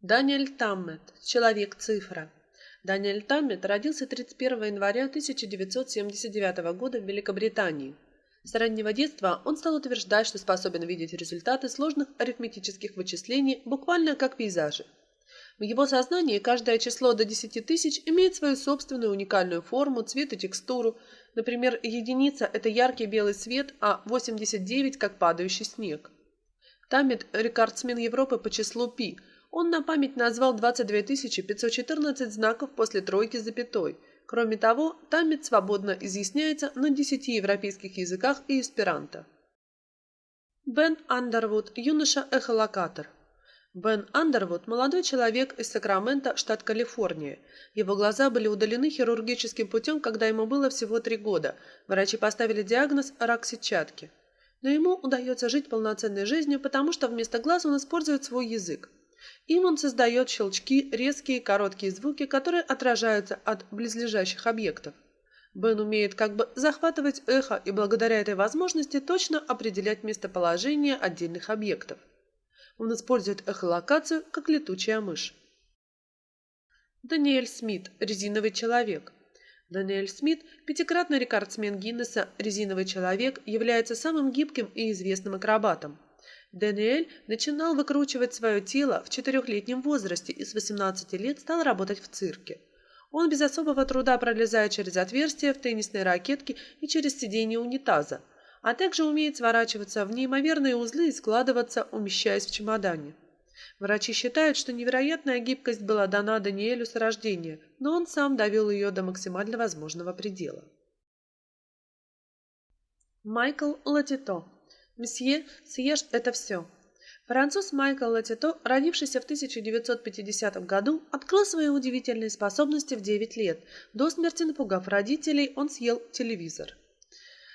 Даниэль Таммет. Человек-цифра. Даниэль Таммет родился 31 января 1979 года в Великобритании. С раннего детства он стал утверждать, что способен видеть результаты сложных арифметических вычислений буквально как пейзажи. В его сознании каждое число до 10 тысяч имеет свою собственную уникальную форму, цвет и текстуру. Например, единица – это яркий белый свет, а 89 – как падающий снег. Таммет – рекордсмен Европы по числу пи. Он на память назвал 22 514 знаков после тройки запятой. Кроме того, Таммет свободно изъясняется на 10 европейских языках и эсперанто. Бен Андервуд, юноша-эхолокатор. Бен Андервуд – молодой человек из Сакрамента, штат Калифорния. Его глаза были удалены хирургическим путем, когда ему было всего три года. Врачи поставили диагноз рак сетчатки. Но ему удается жить полноценной жизнью, потому что вместо глаз он использует свой язык. Им он создает щелчки, резкие, короткие звуки, которые отражаются от близлежащих объектов. Бен умеет как бы захватывать эхо и благодаря этой возможности точно определять местоположение отдельных объектов. Он использует эхолокацию, как летучая мышь. Даниэль Смит, резиновый человек. Даниэль Смит, пятикратный рекордсмен Гиннесса «Резиновый человек», является самым гибким и известным акробатом. Даниэль начинал выкручивать свое тело в четырехлетнем возрасте и с 18 лет стал работать в цирке. Он без особого труда пролезает через отверстия в теннисной ракетке и через сиденье унитаза, а также умеет сворачиваться в неимоверные узлы и складываться, умещаясь в чемодане. Врачи считают, что невероятная гибкость была дана Даниэлю с рождения, но он сам довел ее до максимально возможного предела. Майкл Латито. Месье, съешь это все. Француз Майкл Латито, родившийся в 1950 году, открыл свои удивительные способности в 9 лет. До смерти напугав родителей, он съел телевизор.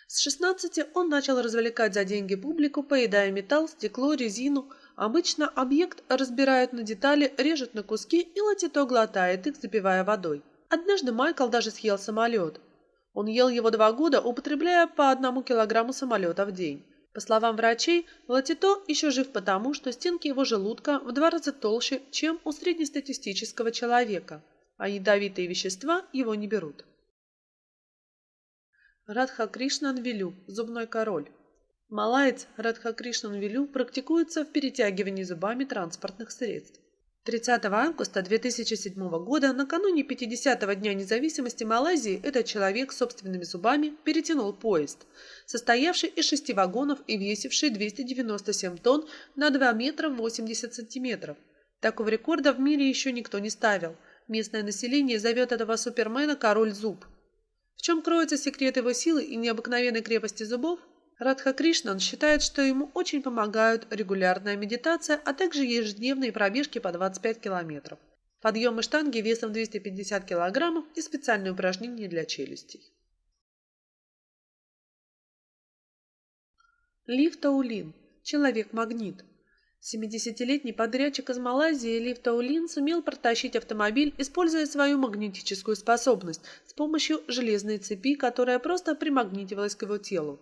С 16 он начал развлекать за деньги публику, поедая металл, стекло, резину – Обычно объект разбирают на детали, режут на куски и Латито глотает их, запивая водой. Однажды Майкл даже съел самолет. Он ел его два года, употребляя по одному килограмму самолета в день. По словам врачей, Латито еще жив потому, что стенки его желудка в два раза толще, чем у среднестатистического человека, а ядовитые вещества его не берут. Радха Кришнан Вилю, зубной король. Малаец Радхакришнан Вилю практикуется в перетягивании зубами транспортных средств. 30 августа 2007 года, накануне 50-го Дня независимости Малайзии, этот человек собственными зубами перетянул поезд, состоявший из шести вагонов и весивший 297 тонн на 2 метра 80 сантиметров. Такого рекорда в мире еще никто не ставил. Местное население зовет этого супермена «король зуб». В чем кроется секрет его силы и необыкновенной крепости зубов, Радха Кришнан считает, что ему очень помогают регулярная медитация, а также ежедневные пробежки по 25 километров, подъемы штанги весом 250 килограммов и специальные упражнения для челюстей. Лив Таулин. Человек-магнит. 70-летний подрядчик из Малайзии Лив Таулин сумел протащить автомобиль, используя свою магнетическую способность с помощью железной цепи, которая просто примагнитивалась к его телу.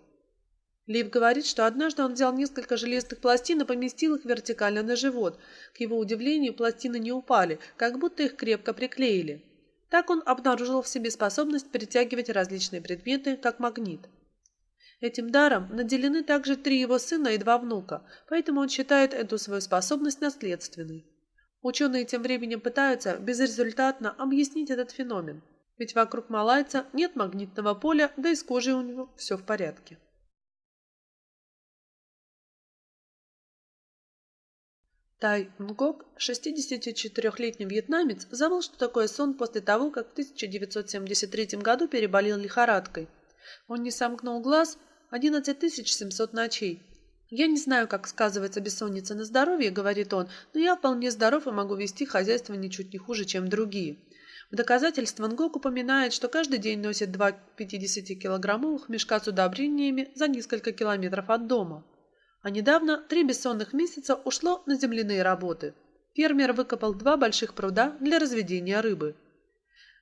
Лив говорит, что однажды он взял несколько железных пластин и поместил их вертикально на живот. К его удивлению, пластины не упали, как будто их крепко приклеили. Так он обнаружил в себе способность притягивать различные предметы, как магнит. Этим даром наделены также три его сына и два внука, поэтому он считает эту свою способность наследственной. Ученые тем временем пытаются безрезультатно объяснить этот феномен, ведь вокруг малайца нет магнитного поля, да и с кожей у него все в порядке. Тай Нгок, 64-летний вьетнамец, забыл, что такое сон после того, как в 1973 году переболел лихорадкой. Он не сомкнул глаз 11 700 ночей. «Я не знаю, как сказывается бессонница на здоровье», — говорит он, «но я вполне здоров и могу вести хозяйство ничуть не хуже, чем другие». В доказательство Нгок упоминает, что каждый день носит два 50-килограммовых мешка с удобрениями за несколько километров от дома. А недавно три бессонных месяца ушло на земляные работы. Фермер выкопал два больших пруда для разведения рыбы.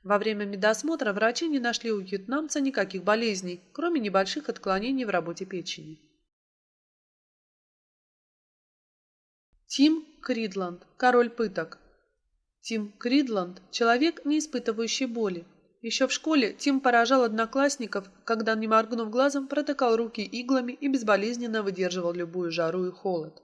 Во время медосмотра врачи не нашли у вьетнамца никаких болезней, кроме небольших отклонений в работе печени. Тим Кридланд, король пыток. Тим Кридланд – человек, не испытывающий боли. Еще в школе Тим поражал одноклассников, когда, не моргнув глазом, протыкал руки иглами и безболезненно выдерживал любую жару и холод.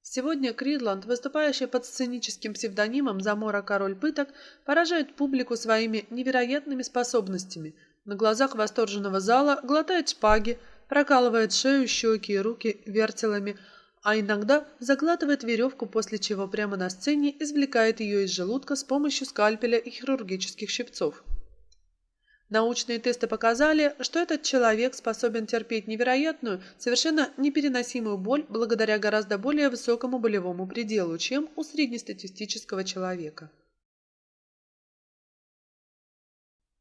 Сегодня Кридланд, выступающий под сценическим псевдонимом Замора Король Пыток, поражает публику своими невероятными способностями. На глазах восторженного зала глотает шпаги, прокалывает шею, щеки и руки вертелами, а иногда заглатывает веревку, после чего прямо на сцене извлекает ее из желудка с помощью скальпеля и хирургических щипцов. Научные тесты показали, что этот человек способен терпеть невероятную, совершенно непереносимую боль благодаря гораздо более высокому болевому пределу, чем у среднестатистического человека.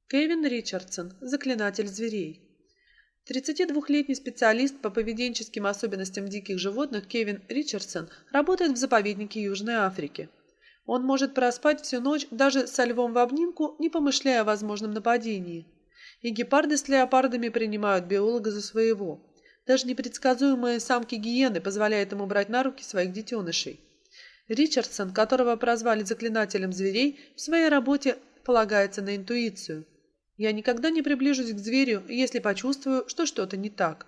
Кевин Ричардсон, заклинатель зверей. 32-летний специалист по поведенческим особенностям диких животных Кевин Ричардсон работает в заповеднике Южной Африки. Он может проспать всю ночь даже со львом в обнимку, не помышляя о возможном нападении. И гепарды с леопардами принимают биолога за своего. Даже непредсказуемые самки гиены позволяют ему брать на руки своих детенышей. Ричардсон, которого прозвали заклинателем зверей, в своей работе полагается на интуицию. Я никогда не приближусь к зверю, если почувствую, что что-то не так.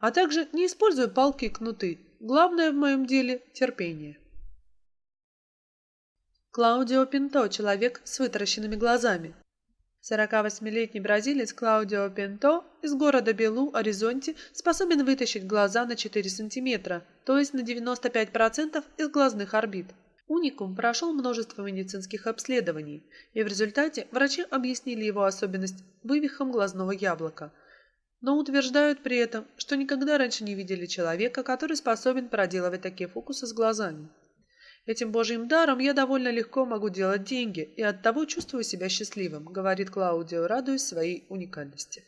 А также не использую палки и кнуты. Главное в моем деле – терпение. Клаудио Пинто – человек с вытаращенными глазами. 48-летний бразилец Клаудио Пинто из города Белу, Аризонте, способен вытащить глаза на 4 сантиметра, то есть на 95% из глазных орбит. Уникум прошел множество медицинских обследований, и в результате врачи объяснили его особенность вывихом глазного яблока, но утверждают при этом, что никогда раньше не видели человека, который способен проделывать такие фокусы с глазами. Этим божьим даром я довольно легко могу делать деньги и оттого чувствую себя счастливым, говорит Клаудио, радуясь своей уникальности.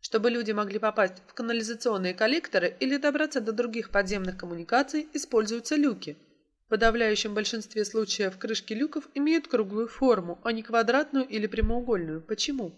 Чтобы люди могли попасть в канализационные коллекторы или добраться до других подземных коммуникаций, используются люки. В подавляющем большинстве случаев крышки люков имеют круглую форму, а не квадратную или прямоугольную. Почему?